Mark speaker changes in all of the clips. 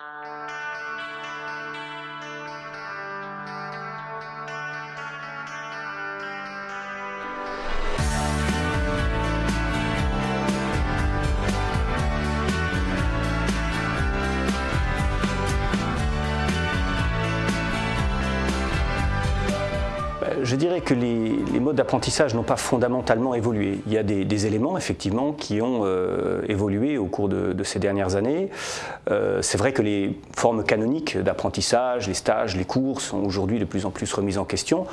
Speaker 1: Uh... je dirais que les, modes d'apprentissage n'ont pas fondamentalement évolué. Il y a des, éléments, effectivement, qui ont euh, évolué au cours de, ces dernières années. Euh, c'est vrai que les formes canoniques d'apprentissage, les stages, les cours sont aujourd'hui de plus en plus remises en question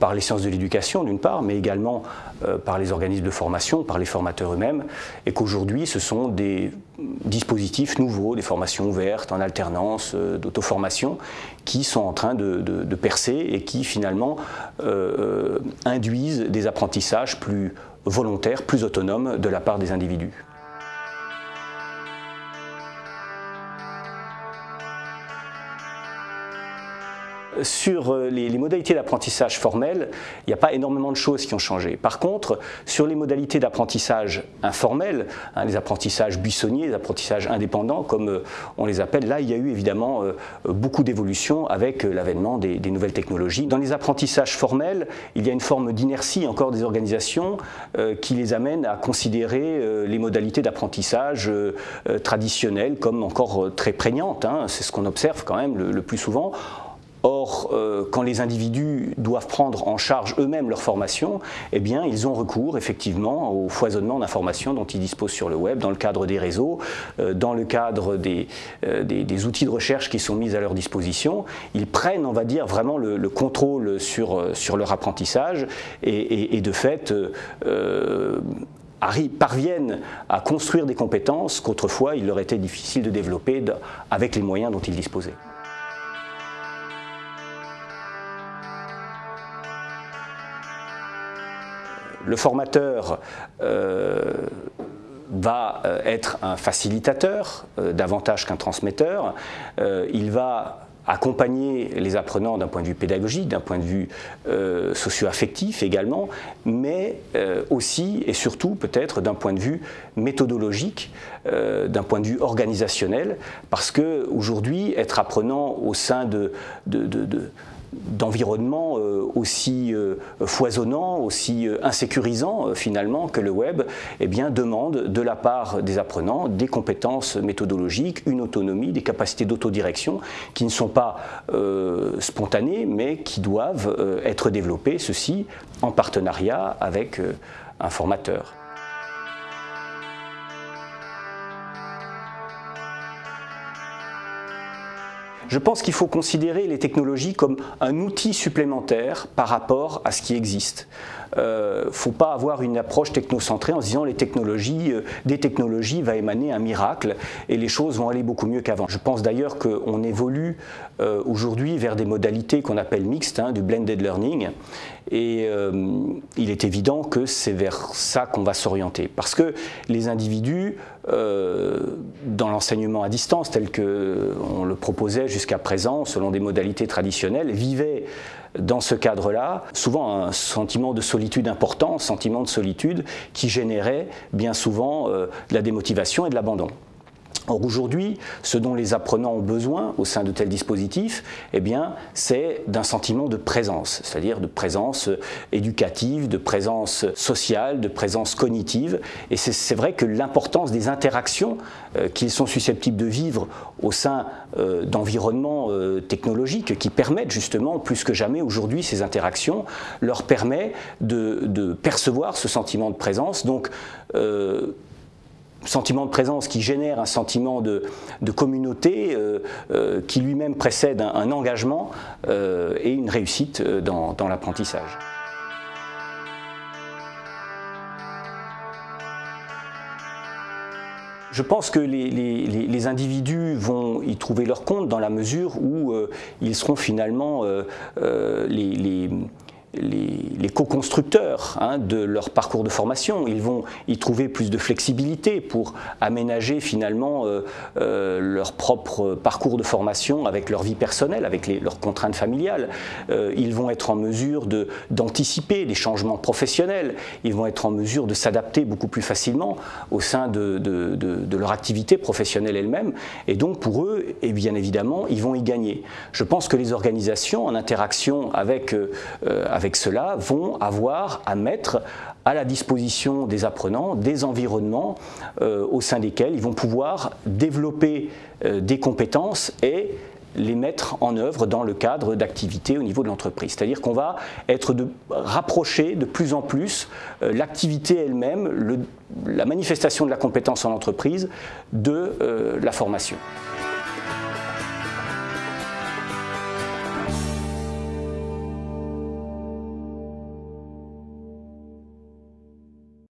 Speaker 1: par les sciences de l'éducation d'une part, mais également euh, par les organismes de formation, par les formateurs eux-mêmes, et qu'aujourd'hui ce sont des dispositifs nouveaux, des formations ouvertes, en alternance, euh, d'auto-formation, qui sont en train de, percer et qui finalement euh, induisent des apprentissages plus volontaires, plus autonomes de la part des individus. Sur euh, les, modalités d'apprentissage formel, il n'y a pas énormément de choses qui ont changé. Par contre, sur les modalités d'apprentissage informel, hein, les apprentissages buissonniers, les apprentissages indépendants, comme euh, on les appelle, là, il y a eu évidemment euh, beaucoup d'évolutions avec l'avènement des, nouvelles technologies. Dans les apprentissages formels, il y a une forme d'inertie encore des organisations qui les amène à considérer les modalités d'apprentissage traditionnelles comme encore très prégnantes. Hein. C'est ce qu'on observe quand même le plus souvent Or, euh, quand les individus doivent prendre en charge eux-mêmes leur formation, eh bien, ils ont recours effectivement au foisonnement d'informations dont ils disposent sur le web, dans le cadre des réseaux, euh, dans le cadre euh, des, des, outils de recherche qui sont mis à leur disposition. Ils prennent, on va dire, vraiment le, contrôle sur, sur, leur apprentissage et, et de fait, parviennent à construire des compétences qu'autrefois il leur était difficile de développer avec les moyens dont ils disposaient. Le formateur euh, va euh, être un facilitateur euh, davantage qu'un transmetteur. il va accompagner les apprenants d'un point de vue pédagogique, d'un point de vue socio-affectif également, mais aussi et surtout peut-être d'un point de vue méthodologique, d'un point de vue organisationnel, parce qu'aujourd'hui, être apprenant au sein de d'environnement euh, aussi euh, foisonnant, aussi euh, insécurisant finalement que le web, eh bien, demande de la part des apprenants des compétences méthodologiques, une autonomie, des capacités d'autodirection qui ne sont pas spontanées mais qui doivent être développées, ceci en partenariat avec un formateur. Je pense qu'il faut considérer les technologies comme un outil supplémentaire par rapport à ce qui existe. Il euh, ne faut pas avoir une approche technocentrée en se disant les technologies, euh, des technologies va émaner un miracle et les choses vont aller beaucoup mieux qu'avant. Je pense d'ailleurs qu'on évolue euh, aujourd'hui vers des modalités qu'on appelle mixtes, hein, du blended learning, et il est évident que c'est vers ça qu'on va s'orienter. Parce que les individus, dans l'enseignement à distance tel qu'on le proposait jusqu'à présent, selon des modalités traditionnelles, vivaient dans ce cadre-là, souvent un sentiment de solitude important, sentiment de solitude qui générait bien souvent euh, de la démotivation et de l'abandon. Or aujourd'hui, ce dont les apprenants ont besoin au sein de tels dispositifs, eh bien, c'est d'un sentiment de présence, c'est-à-dire de présence éducative, de présence sociale, de présence cognitive. Et c'est vrai que l'importance des interactions euh, qu'ils sont susceptibles de vivre au sein euh, d'environnements euh, technologiques qui permettent justement, plus que jamais aujourd'hui, ces interactions leur permet de, percevoir ce sentiment de présence. Donc, sentiment de présence qui génère un sentiment de, communauté euh, euh, qui lui-même précède un, engagement euh, et une réussite dans, l'apprentissage. Je pense que les, individus vont y trouver leur compte dans la mesure où ils seront finalement les les, co-constructeurs hein, de leur parcours de formation. Ils vont y trouver plus de flexibilité pour aménager finalement euh, euh, leur propre parcours de formation avec leur vie personnelle, avec leurs contraintes familiales. Euh, ils vont être en mesure d'anticiper des changements professionnels. Ils vont être en mesure de s'adapter beaucoup plus facilement au sein de, de leur activité professionnelle elle-même. Et donc pour eux, et bien évidemment, ils vont y gagner. Je pense que les organisations en interaction avec avec cela, vont avoir à mettre à la disposition des apprenants des environnements euh, au sein desquels ils vont pouvoir développer euh, des compétences et les mettre en œuvre dans le cadre d'activités au niveau de l'entreprise. C'est-à-dire qu'on va être de, rapprocher de plus en plus euh, l'activité elle-même, la manifestation de la compétence en entreprise de la formation.